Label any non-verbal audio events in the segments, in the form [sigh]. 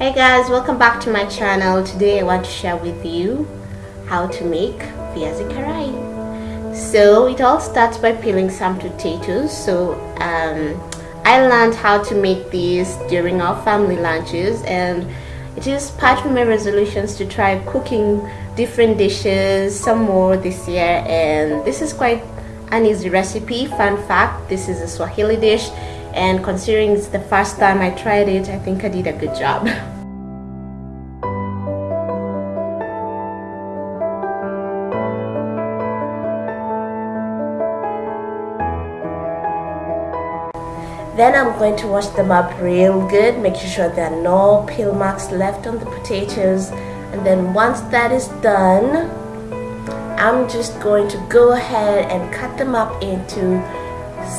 Hey guys, welcome back to my channel. Today I want to share with you how to make viazi karai. So it all starts by peeling some potatoes. So um, I learned how to make these during our family lunches and it is part of my resolutions to try cooking different dishes, some more this year and this is quite an easy recipe. Fun fact, this is a Swahili dish and considering it's the first time I tried it, I think I did a good job. [laughs] Then I'm going to wash them up real good, making sure there are no peel marks left on the potatoes. And then once that is done, I'm just going to go ahead and cut them up into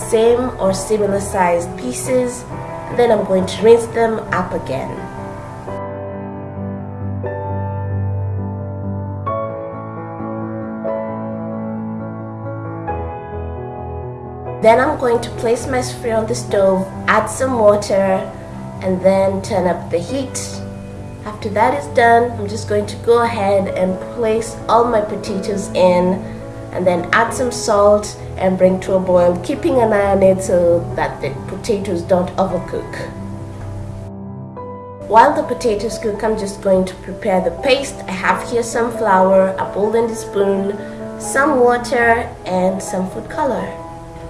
same or similar sized pieces. Then I'm going to rinse them up again. Then I'm going to place my sufuria on the stove, add some water, and then turn up the heat. After that is done, I'm just going to go ahead and place all my potatoes in and then add some salt and bring to a boil, keeping an eye on it so that the potatoes don't overcook. While the potatoes cook, I'm just going to prepare the paste. I have here some flour, a a spoon, some water, and some food color.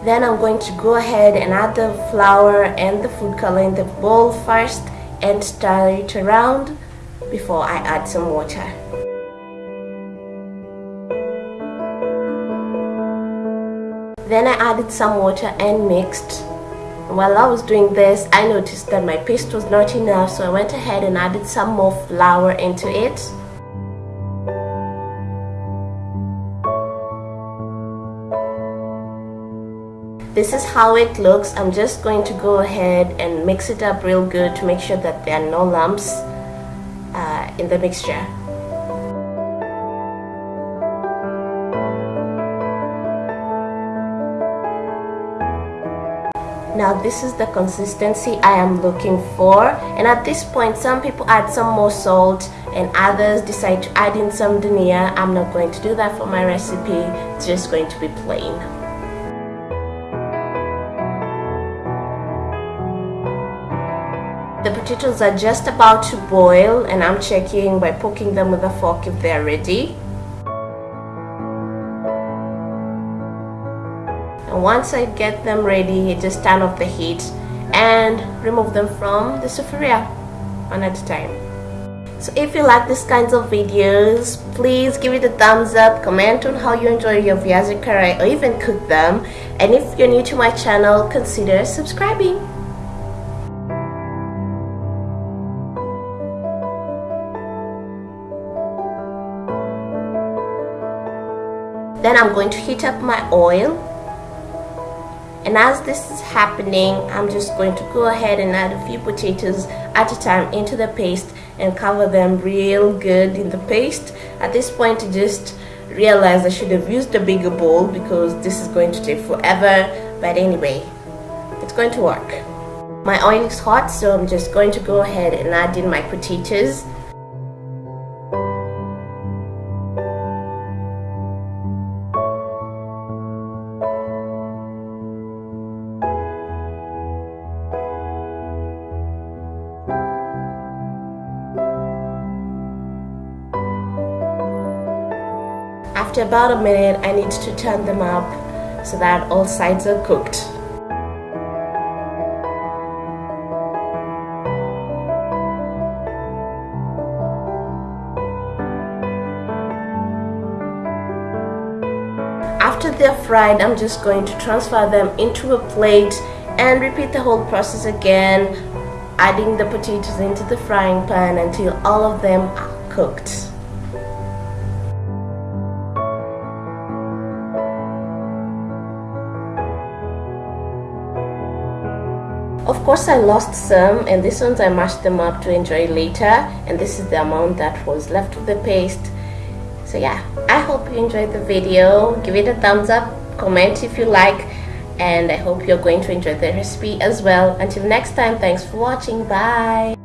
Then I'm going to go ahead and add the flour and the food color in the bowl first and stir it around before I add some water. Then I added some water and mixed. While I was doing this, I noticed that my paste was not enough so I went ahead and added some more flour into it. This is how it looks. I'm just going to go ahead and mix it up real good to make sure that there are no lumps uh, in the mixture. Now this is the consistency I am looking for and at this point some people add some more salt and others decide to add in some dhania I'm not going to do that for my recipe it's just going to be plain The potatoes are just about to boil and I'm checking by poking them with a fork if they're ready. And once I get them ready, I just turn off the heat and remove them from the sufuria one at a time. So if you like these kinds of videos, please give it a thumbs up, comment on how you enjoy your viazi or even cook them. And if you're new to my channel, consider subscribing. Then I'm going to heat up my oil. And as this is happening I'm just going to go ahead and add a few potatoes at a time into the paste and cover them real good in the paste. At this point I just realized I should have used a bigger bowl because this is going to take forever. But anyway it's going to work. My oil is hot so I'm just going to go ahead and add in my potatoes After about a minute, I need to turn them up so that all sides are cooked. After they're fried, I'm just going to transfer them into a plate and repeat the whole process again, adding the potatoes into the frying pan until all of them are cooked. Of course I lost some and these ones I mashed them up to enjoy later and this is the amount that was left of the paste. So yeah, I hope you enjoyed the video. Give it a thumbs up, comment if you like and I hope you're going to enjoy the recipe as well. Until next time, thanks for watching. Bye.